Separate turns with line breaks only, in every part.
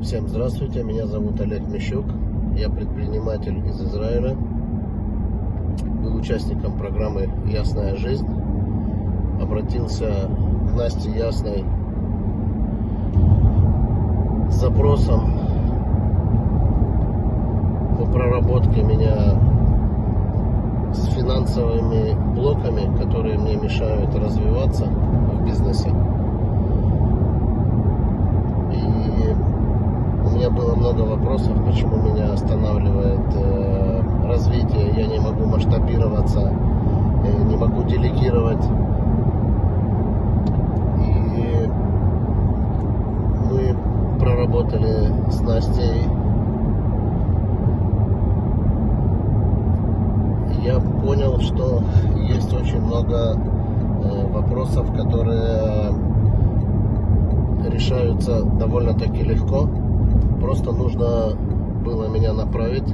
Всем здравствуйте, меня зовут Олег Мищук, я предприниматель из Израиля, был участником программы «Ясная жизнь», обратился к Насте Ясной с запросом по проработке меня с финансовыми блоками, которые мне мешают развиваться в бизнесе. И у меня было много вопросов, почему меня останавливает э, развитие, я не могу масштабироваться, э, не могу делегировать. И мы проработали с Настей. Я понял, что есть очень много э, вопросов, которые решаются довольно-таки легко. Просто нужно было меня направить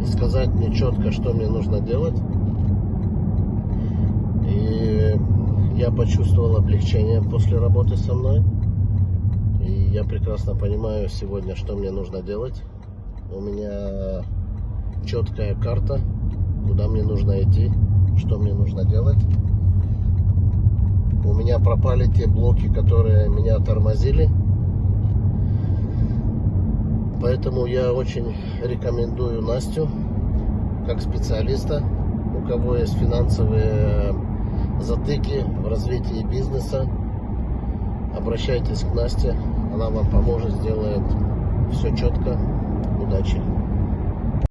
и сказать мне четко, что мне нужно делать. И я почувствовал облегчение после работы со мной. И я прекрасно понимаю сегодня, что мне нужно делать. У меня четкая карта, куда мне нужно идти, что мне нужно делать. У меня пропали те блоки, которые меня тормозили. Поэтому я очень рекомендую Настю как специалиста, у кого есть финансовые затыки в развитии бизнеса. Обращайтесь к Насте, она вам поможет, сделает все четко. Удачи!